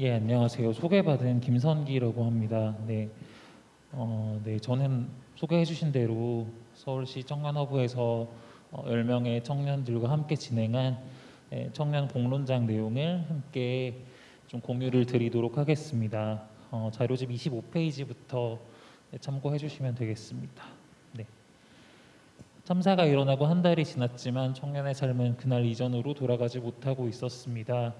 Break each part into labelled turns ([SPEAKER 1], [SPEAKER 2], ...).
[SPEAKER 1] 예, 안녕하세요. 소개받은 김선기라고 합니다. 네, 어, 네, 저는 소개해주신 대로 서울시 청년허브에서 어, 10명의 청년들과 함께 진행한 예, 청년 공론장 내용을 함께 좀 공유를 드리도록 하겠습니다. 어, 자료집 25페이지부터 참고해 주시면 되겠습니다. 네. 참사가 일어나고 한 달이 지났지만 청년의 삶은 그날 이전으로 돌아가지 못하고 있었습니다.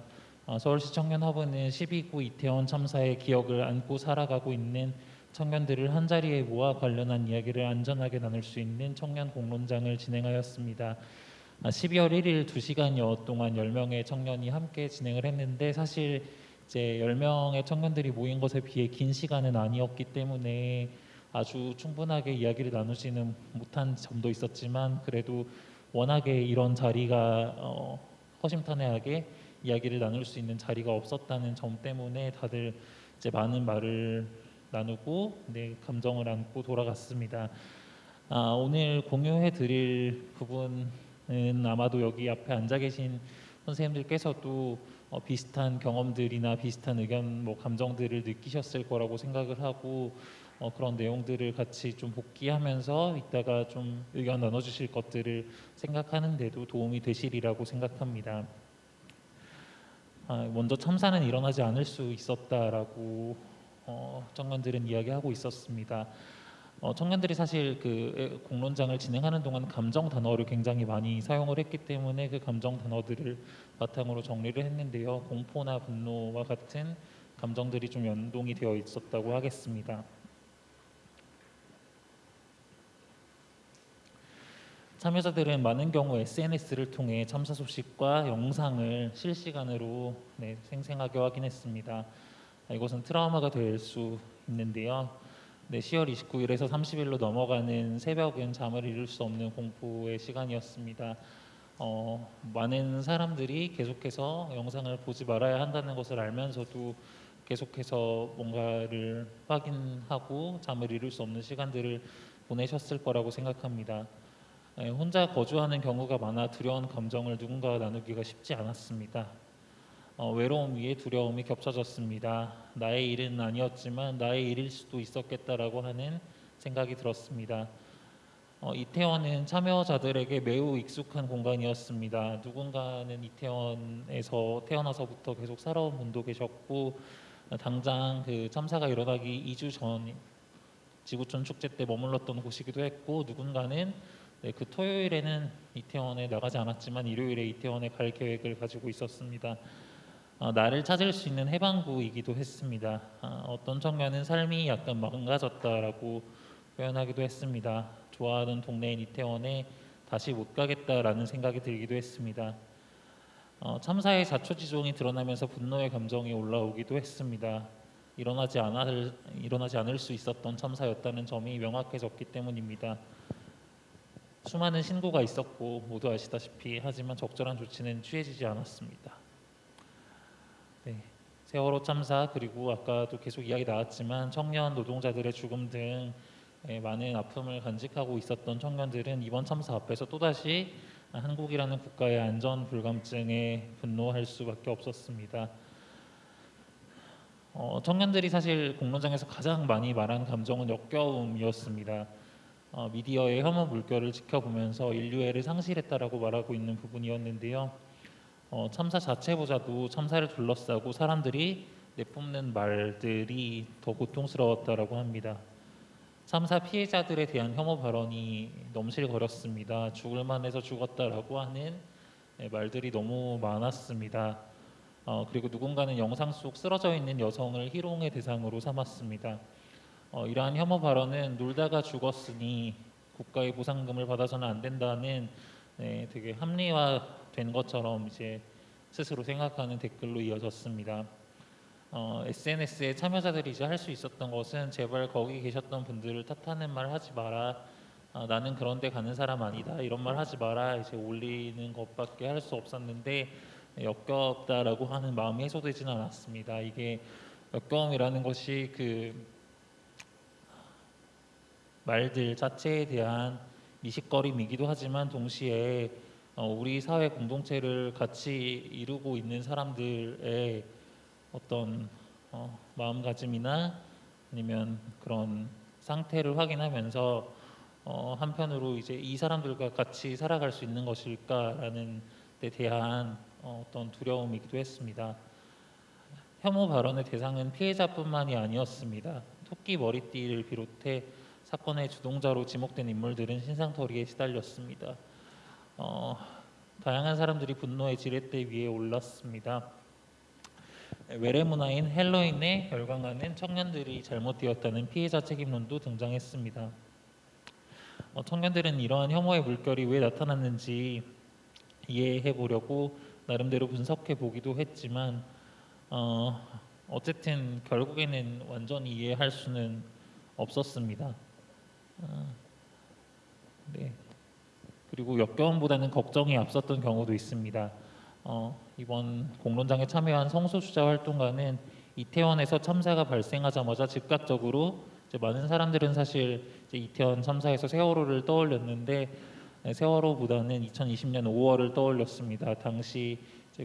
[SPEAKER 1] 어, 서울시 청년허브는 12구 이태원 참사의 기억을 안고 살아가고 있는 청년들을 한 자리에 모아 관련한 이야기를 안전하게 나눌 수 있는 청년 공론장을 진행하였습니다. 12월 1일 2시간여 동안 10명의 청년이 함께 진행을 했는데 사실 이제 10명의 청년들이 모인 것에 비해 긴 시간은 아니었기 때문에 아주 충분하게 이야기를 나누지는 못한 점도 있었지만 그래도 워낙에 이런 자리가 어, 허심탄회하게 이야기를 나눌 수 있는 자리가 없었다는 점 때문에 다들 이제 많은 말을 나누고 네, 감정을 안고 돌아갔습니다. 아, 오늘 공유해 드릴 부분은 아마도 여기 앞에 앉아 계신 선생님들께서도 어, 비슷한 경험들이나 비슷한 의견, 뭐 감정들을 느끼셨을 거라고 생각을 하고 어, 그런 내용들을 같이 좀 복기하면서 이따가 좀 의견 나눠주실 것들을 생각하는데도 도움이 되시리라고 생각합니다. 아, 먼저 참사는 일어나지 않을 수 있었다라고 어, 청년들은 이야기하고 있었습니다. 어, 청년들이 사실 그 공론장을 진행하는 동안 감정 단어를 굉장히 많이 사용을 했기 때문에 그 감정 단어들을 바탕으로 정리를 했는데요. 공포나 분노와 같은 감정들이 좀 연동이 되어 있었다고 하겠습니다. 참여자들은 많은 경우 SNS를 통해 참사 소식과 영상을 실시간으로 네, 생생하게 확인했습니다. 아, 이것은 트라우마가 될 수 있는데요. 네, 10월 29일에서 30일로 넘어가는 새벽은 잠을 이룰 수 없는 공포의 시간이었습니다. 어, 많은 사람들이 계속해서 영상을 보지 말아야 한다는 것을 알면서도 계속해서 뭔가를 확인하고 잠을 이룰 수 없는 시간들을 보내셨을 거라고 생각합니다. 예, 혼자 거주하는 경우가 많아 두려운 감정을 누군가와 나누기가 쉽지 않았습니다. 어, 외로움 위에 두려움이 겹쳐졌습니다. 나의 일은 아니었지만 나의 일일 수도 있었겠다라고 하는 생각이 들었습니다. 어, 이태원은 참여자들에게 매우 익숙한 공간이었습니다. 누군가는 이태원에서 태어나서부터 계속 살아온 분도 계셨고 당장 그 참사가 일어나기 2주 전 지구촌 축제 때 머물렀던 곳이기도 했고 누군가는 네, 그 토요일에는 이태원에 나가지 않았지만 일요일에 이태원에 갈 계획을 가지고 있었습니다. 어, 나를 찾을 수 있는 해방구이기도 했습니다. 어, 어떤 청년은 삶이 약간 망가졌다라고 표현하기도 했습니다. 좋아하는 동네인 이태원에 다시 못 가겠다라는 생각이 들기도 했습니다. 어, 참사의 자초지종이 드러나면서 분노의 감정이 올라오기도 했습니다. 일어나지 않을 일어나지 않을 수 있었던 참사였다는 점이 명확해졌기 때문입니다. 수많은 신고가 있었고 모두 아시다시피 하지만 적절한 조치는 취해지지 않았습니다. 네, 세월호 참사 그리고 아까도 계속 이야기 나왔지만 청년 노동자들의 죽음 등 예, 많은 아픔을 간직하고 있었던 청년들은 이번 참사 앞에서 또다시 한국이라는 국가의 안전 불감증에 분노할 수밖에 없었습니다. 어, 청년들이 사실 공론장에서 가장 많이 말한 감정은 역겨움이었습니다. 어, 미디어의 혐오 물결을 지켜보면서 인류애를 상실했다라고 말하고 있는 부분이었는데요. 어, 참사 자체보다도 참사를 둘러싸고 사람들이 내뿜는 말들이 더 고통스러웠다라고 합니다. 참사 피해자들에 대한 혐오 발언이 넘실거렸습니다. 죽을 만해서 죽었다라고 하는 네, 말들이 너무 많았습니다. 어, 그리고 누군가는 영상 속 쓰러져 있는 여성을 희롱의 대상으로 삼았습니다. 어, 이러한 혐오 발언은 놀다가 죽었으니 국가의 보상금을 받아서는 안 된다는 네, 되게 합리화된 것처럼 이제 스스로 생각하는 댓글로 이어졌습니다. 어, SNS에 참여자들이 이제 할 수 있었던 것은 제발 거기 계셨던 분들을 탓하는 말 하지 마라. 어, 나는 그런데 가는 사람 아니다. 이런 말 하지 마라. 이제 올리는 것밖에 할 수 없었는데 역겹다라고 하는 마음이 해소되지는 않았습니다. 이게 역겨움이라는 것이 그 말들 자체에 대한 미식거림이기도 하지만 동시에 어, 우리 사회 공동체를 같이 이루고 있는 사람들의 어떤 어, 마음가짐이나 아니면 그런 상태를 확인하면서 어, 한편으로 이제 이 사람들과 같이 살아갈 수 있는 것일까라는 데 대한 어, 어떤 두려움이기도 했습니다. 혐오 발언의 대상은 피해자뿐만이 아니었습니다. 토끼 머리띠를 비롯해 사건의 주동자로 지목된 인물들은 신상털이에 시달렸습니다. 어, 다양한 사람들이 분노의 지렛대 위에 올랐습니다. 외래 문화인 헬로윈에 열광하는 청년들이 잘못되었다는 피해자 책임론도 등장했습니다. 어, 청년들은 이러한 혐오의 물결이 왜 나타났는지 이해해 보려고 나름대로 분석해 보기도 했지만 어, 어쨌든 결국에는 완전히 이해할 수는 없었습니다. 어, 네. 그리고 역겨움보다는 걱정이 앞섰던 경우도 있습니다. 어, 이번 공론장에 참여한 성소수자 활동가는 이태원에서 참사가 발생하자마자 즉각적으로 많은 사람들은 사실 이태원 참사에서 세월호를 떠올렸는데 네, 세월호보다는 2020년 5월을 떠올렸습니다. 당시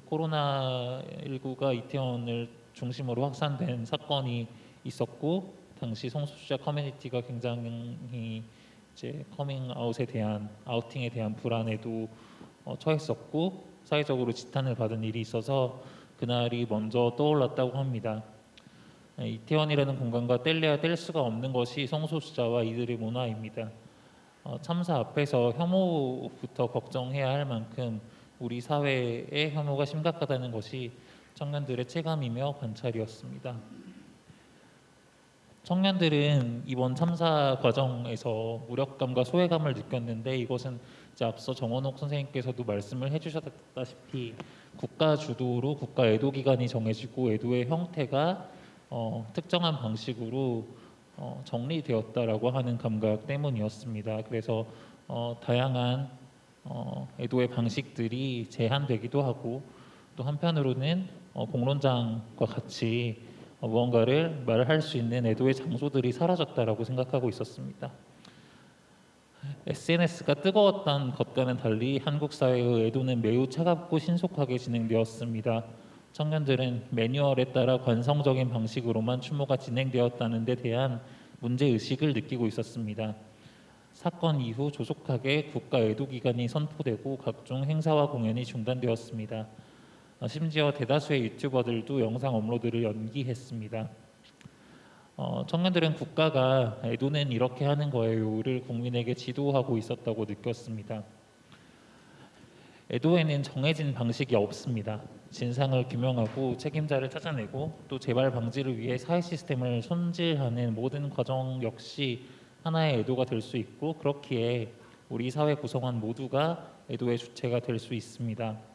[SPEAKER 1] 코로나19가 이태원을 중심으로 확산된 사건이 있었고 당시 성소수자 커뮤니티가 굉장히 이제 커밍아웃에 대한 outing에 대한 불안에도 어, 처했었고 사회적으로 지탄을 받은 일이 있어서 그날이 먼저 떠올랐다고 합니다. 네, 이태원이라는 공간과 뗄래야 뗄 수가 없는 것이 성소수자와 이들의 문화입니다. 어, 참사 앞에서 혐오부터 걱정해야 할 만큼 우리 사회의 혐오가 심각하다는 것이 청년들의 체감이며 관찰이었습니다. 청년들은 이번 참사 과정에서 무력감과 소외감을 느꼈는데 이것은 앞서 정원옥 선생님께서도 말씀을 해주셨다시피 국가 주도로 국가 애도 기간이 정해지고 애도의 형태가 어, 특정한 방식으로 어, 정리되었다라고 하는 감각 때문이었습니다. 그래서 어, 다양한 어, 애도의 방식들이 제한되기도 하고 또 한편으로는 어, 공론장과 같이 어, 무언가를 말할 수 있는 애도의 장소들이 사라졌다라고 생각하고 있었습니다. SNS가 뜨거웠던 것과는 달리 한국 사회의 애도는 매우 차갑고 신속하게 진행되었습니다. 청년들은 매뉴얼에 따라 관성적인 방식으로만 추모가 진행되었다는 데 대한 문제 의식을 느끼고 있었습니다. 사건 이후 조속하게 국가 애도 기간이 선포되고 각종 행사와 공연이 중단되었습니다. 심지어 대다수의 유튜버들도 영상 업로드를 연기했습니다. 어, 청년들은 국가가 애도는 이렇게 하는 거예요를 국민에게 지도하고 있었다고 느꼈습니다. 애도에는 정해진 방식이 없습니다. 진상을 규명하고 책임자를 찾아내고 또 재발 방지를 위해 사회 시스템을 손질하는 모든 과정 역시 하나의 애도가 될 수 있고 그렇기에 우리 사회 구성원 모두가 애도의 주체가 될 수 있습니다.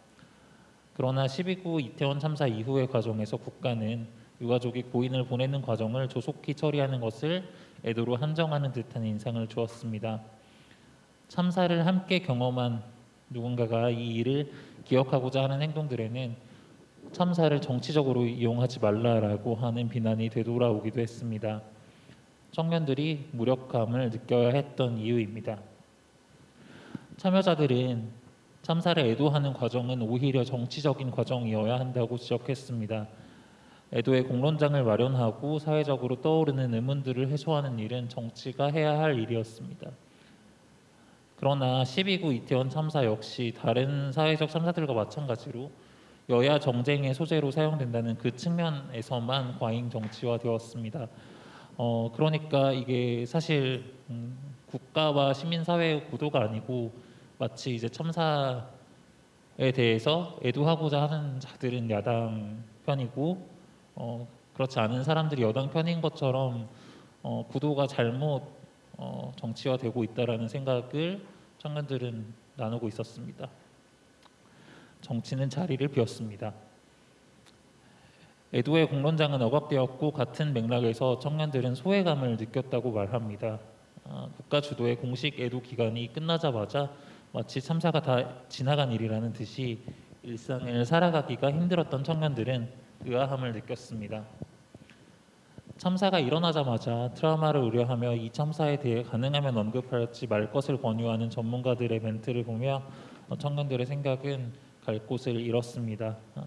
[SPEAKER 1] 그러나 12구 이태원 참사 이후의 과정에서 국가는 유가족이 고인을 보내는 과정을 조속히 처리하는 것을 애도로 한정하는 듯한 인상을 주었습니다. 참사를 함께 경험한 누군가가 이 일을 기억하고자 하는 행동들에는 참사를 정치적으로 이용하지 말라라고 하는 비난이 되돌아오기도 했습니다. 청년들이 무력감을 느껴야 했던 이유입니다. 참여자들은 참사를 애도하는 과정은 오히려 정치적인 과정이어야 한다고 지적했습니다. 애도의 공론장을 마련하고 사회적으로 떠오르는 의문들을 해소하는 일은 정치가 해야 할 일이었습니다. 그러나 12구 이태원 참사 역시 다른 사회적 참사들과 마찬가지로 여야 정쟁의 소재로 사용된다는 그 측면에서만 과잉 정치화되었습니다. 어, 그러니까 이게 사실 음, 국가와 시민사회의 구도가 아니고 마치 이제 참사에 대해서 애도하고자 하는 자들은 야당 편이고 어, 그렇지 않은 사람들이 여당 편인 것처럼 어, 구도가 잘못 어, 정치화되고 있다라는 생각을 청년들은 나누고 있었습니다. 정치는 자리를 비웠습니다. 애도의 공론장은 억압되었고 같은 맥락에서 청년들은 소외감을 느꼈다고 말합니다. 아, 국가 주도의 공식 애도 기간이 끝나자마자 마치 참사가 다 지나간 일이라는 듯이 일상을 살아가기가 힘들었던 청년들은 의아함을 느꼈습니다. 참사가 일어나자마자 트라우마를 우려하며 이 참사에 대해 가능하면 언급하지 말 것을 권유하는 전문가들의 멘트를 보며 청년들의 생각은 갈 곳을 잃었습니다. 아,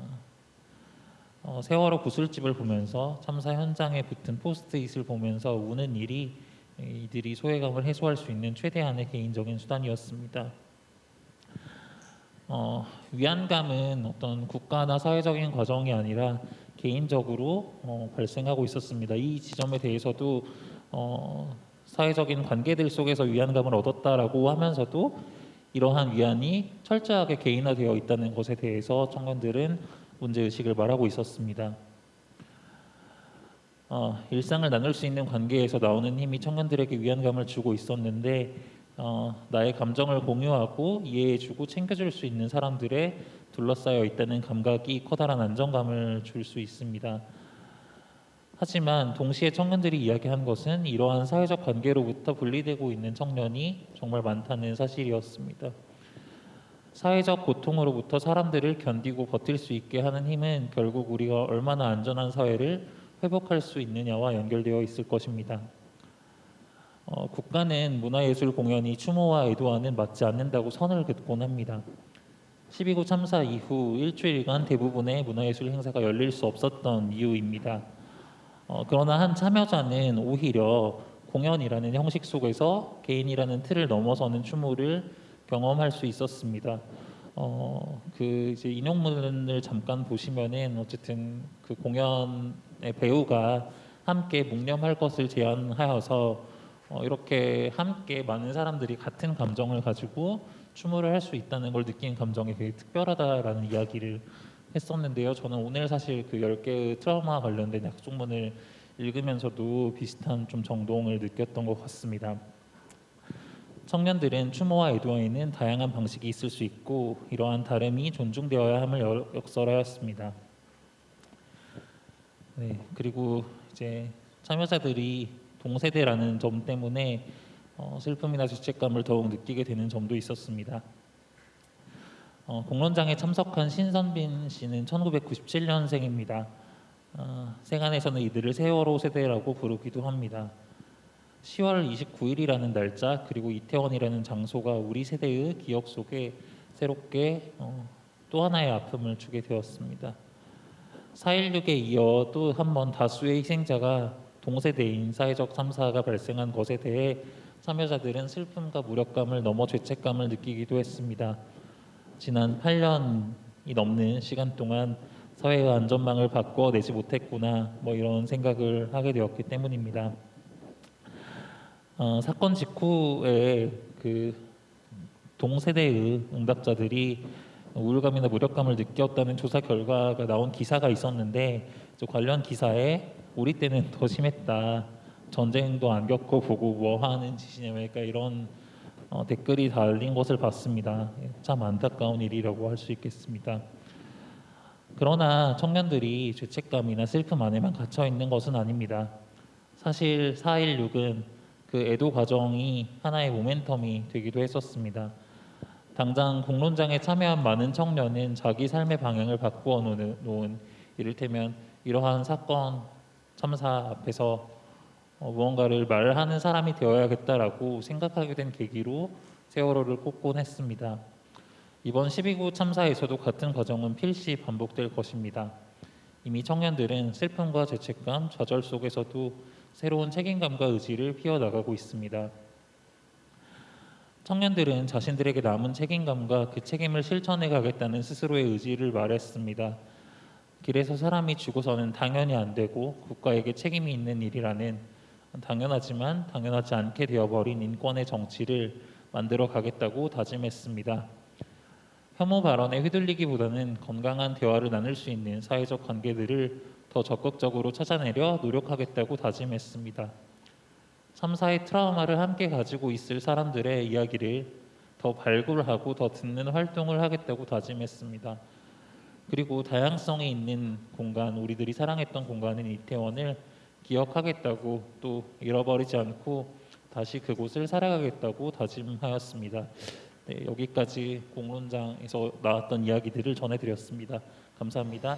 [SPEAKER 1] 어, 세월호 구슬집을 보면서 참사 현장에 붙은 포스트잇을 보면서 우는 일이 이들이 소외감을 해소할 수 있는 최대한의 개인적인 수단이었습니다. 어, 위안감은 어떤 국가나 사회적인 과정이 아니라 개인적으로 어, 발생하고 있었습니다. 이 지점에 대해서도 어, 사회적인 관계들 속에서 위안감을 얻었다라고 하면서도 이러한 위안이 철저하게 개인화되어 있다는 것에 대해서 청년들은 문제 의식을 말하고 있었습니다. 어, 일상을 나눌 수 있는 관계에서 나오는 힘이 청년들에게 위안감을 주고 있었는데 어, 나의 감정을 공유하고 이해해주고 챙겨줄 수 있는 사람들의 둘러싸여 있다는 감각이 커다란 안정감을 줄 수 있습니다. 하지만 동시에 청년들이 이야기한 것은 이러한 사회적 관계로부터 분리되고 있는 청년이 정말 많다는 사실이었습니다. 사회적 고통으로부터 사람들을 견디고 버틸 수 있게 하는 힘은 결국 우리가 얼마나 안전한 사회를 회복할 수 있느냐와 연결되어 있을 것입니다. 어, 국가는 문화예술 공연이 추모와 애도와는 맞지 않는다고 선을 긋곤 합니다. 12구 참사 이후 일주일간 대부분의 문화예술 행사가 열릴 수 없었던 이유입니다. 어, 그러나 한 참여자는 오히려 공연이라는 형식 속에서 개인이라는 틀을 넘어서는 추모를 경험할 수 있었습니다. 어, 그 이제 인용문을 잠깐 보시면은 어쨌든 그 공연의 배우가 함께 묵념할 것을 제안하여서 어, 이렇게 함께 많은 사람들이 같은 감정을 가지고 추모를 할 수 있다는 걸 느낀 감정이 되게 특별하다라는 이야기를 했었는데요. 저는 오늘 사실 그 10개의 트라우마 관련된 약속문을 읽으면서도 비슷한 좀 정동을 느꼈던 것 같습니다. 청년들은 추모와 애도에는 다양한 방식이 있을 수 있고 이러한 다름이 존중되어야 함을 역설하였습니다. 네, 그리고 이제 참여자들이 동세대라는 점 때문에 어, 슬픔이나 죄책감을 더욱 느끼게 되는 점도 있었습니다. 어, 공론장에 참석한 신선빈 씨는 1997년생입니다. 어, 세간에서는 이들을 세월호 세대라고 부르기도 합니다. 10월 29일이라는 날짜 그리고 이태원이라는 장소가 우리 세대의 기억 속에 새롭게 어, 또 하나의 아픔을 주게 되었습니다. 4.16에 이어 또 한 번 다수의 희생자가 동세대인 사회적 참사가 발생한 것에 대해 참여자들은 슬픔과 무력감을 넘어 죄책감을 느끼기도 했습니다. 지난 8년이 넘는 시간 동안 사회의 안전망을 바꿔내지 못했구나 뭐 이런 생각을 하게 되었기 때문입니다. 어, 사건 직후에 그 동세대의 응답자들이 우울감이나 무력감을 느꼈다는 조사 결과가 나온 기사가 있었는데 관련 기사에 우리 때는 더 심했다. 전쟁도 안 겪어보고 뭐 하는 짓이냐 그러니까 이런 어, 댓글이 달린 것을 봤습니다. 참 안타까운 일이라고 할 수 있겠습니다. 그러나 청년들이 죄책감이나 슬픔 안에만 갇혀 있는 것은 아닙니다. 사실 4.16은 그 애도 과정이 하나의 모멘텀이 되기도 했었습니다. 당장 공론장에 참여한 많은 청년은 자기 삶의 방향을 바꾸어 놓은 이를테면 이러한 사건 참사 앞에서 어, 무언가를 말하는 사람이 되어야겠다라고 생각하게 된 계기로 세월호를 꼽곤 했습니다. 이번 12구 참사에서도 같은 과정은 필시 반복될 것입니다. 이미 청년들은 슬픔과 죄책감, 좌절 속에서도 새로운 책임감과 의지를 피워나가고 있습니다. 청년들은 자신들에게 남은 책임감과 그 책임을 실천해 가겠다는 스스로의 의지를 말했습니다. 길에서 사람이 죽어서는 당연히 안 되고 국가에게 책임이 있는 일이라는 당연하지만 당연하지 않게 되어버린 인권의 정치를 만들어 가겠다고 다짐했습니다. 혐오 발언에 휘둘리기보다는 건강한 대화를 나눌 수 있는 사회적 관계들을 더 적극적으로 찾아내려 노력하겠다고 다짐했습니다. 3사의 트라우마를 함께 가지고 있을 사람들의 이야기를 더 발굴하고 더 듣는 활동을 하겠다고 다짐했습니다. 그리고 다양성이 있는 공간, 우리들이 사랑했던 공간인 이태원을 기억하겠다고 또 잃어버리지 않고 다시 그곳을 살아가겠다고 다짐하였습니다. 네, 여기까지 공론장에서 나왔던 이야기들을 전해드렸습니다. 감사합니다.